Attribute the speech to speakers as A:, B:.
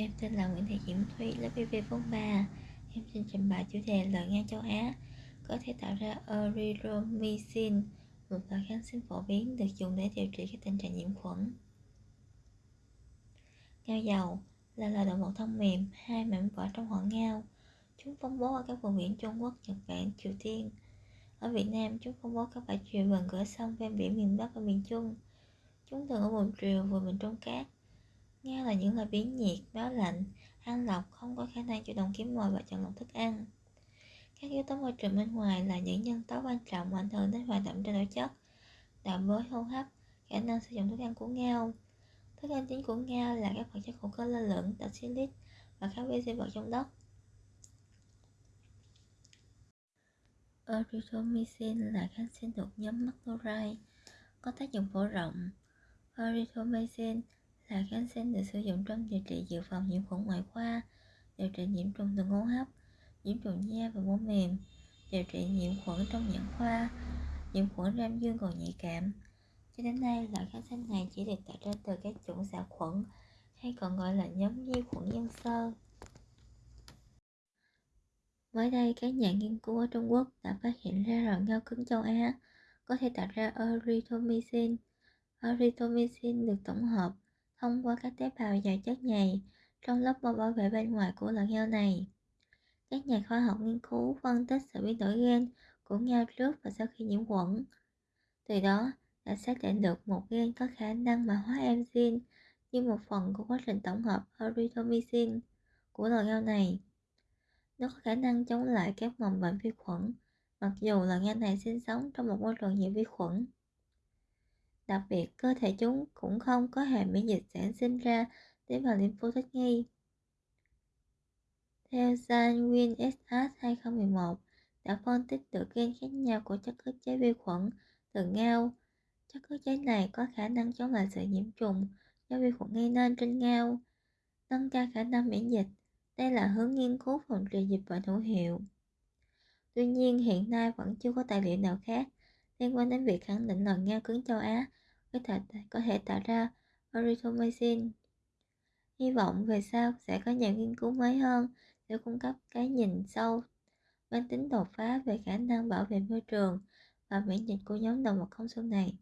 A: Em tên là Nguyễn Thị Diễm Thúy, lớp BB43. Em xin trình bày chủ đề lợi ngang châu Á có thể tạo ra erythromycin, một loại kháng sinh phổ biến được dùng để điều trị các tình trạng nhiễm khuẩn. Ngao dầu là loài động vật thông mềm, hai mảnh vỏ trong họ ngao. Chúng phân bố ở các vùng biển Trung Quốc, Nhật Bản, Triều Tiên. Ở Việt Nam, chúng phân bố các bãi triều gần cửa sông ven biển miền Bắc và miền Trung. Chúng thường ở vùng triều vừa miền Trung cát nghe là những loài biến nhiệt, báo lạnh, ăn lọc, không có khả năng chủ động kiếm mồi và chọn lọc thức ăn. Các yếu tố môi trường bên ngoài là những nhân tố quan trọng ảnh hưởng đến hoạt động trao đổi chất, đạo với hô hấp, khả năng sử dụng thức ăn của ngao. Thức ăn chính của ngao là các vật chất hữu cơ lơ lửng, đặc silic và các vi sinh vật trong đất. Erythromycin là kháng sinh thuộc nhóm macrolide, có tác dụng phổ rộng. Erythromycin là kháng sinh được sử dụng trong điều trị dự phòng nhiễm khuẩn ngoại khoa, điều trị nhiễm trùng đường hô hấp, nhiễm trùng da và mô mềm, điều trị nhiễm khuẩn trong nhãn khoa, nhiễm khuẩn ram dương còn nhạy cảm. Cho đến nay, loại kháng sinh này chỉ được tạo ra từ các chủng xạ khuẩn hay còn gọi là nhóm vi khuẩn dân sơ. Mới đây, các nhà nghiên cứu ở Trung Quốc đã phát hiện ra loại ngao cứng châu Á có thể tạo ra erythromycin. Erythromycin được tổng hợp thông qua các tế bào giàu chất nhầy trong lớp bao bảo vệ bên ngoài của loại ngao này. Các nhà khoa học nghiên cứu phân tích sự biến đổi gen của ngao trước và sau khi nhiễm khuẩn. Từ đó đã xác định được một gen có khả năng mã hóa enzyme như một phần của quá trình tổng hợp erythromycin của loài ngao này. Nó có khả năng chống lại các mầm bệnh vi khuẩn, mặc dù loài ngao này sinh sống trong một môi trường nhiều vi khuẩn. Đặc biệt, cơ thể chúng cũng không có hệ miễn dịch sản sinh ra tế bào lympho thích nghi. Theo Sanwin SS 2011, đã phân tích được gen khác nhau của chất ức chế vi khuẩn từ ngao. Chất ức chế này có khả năng chống lại sự nhiễm trùng do vi khuẩn gây nên trên ngao, nâng cao khả năng miễn dịch. Đây là hướng nghiên cứu phòng trị dịch bệnh hữu hiệu. Tuy nhiên, hiện nay vẫn chưa có tài liệu nào khác liên quan đến việc khẳng định loài ngao cứng châu Á có thể, có thể tạo ra erythromycin. Hy vọng về sau sẽ có nhiều nghiên cứu mới hơn để cung cấp cái nhìn sâu mang tính đột phá về khả năng bảo vệ môi trường và miễn dịch của nhóm động vật không xương này.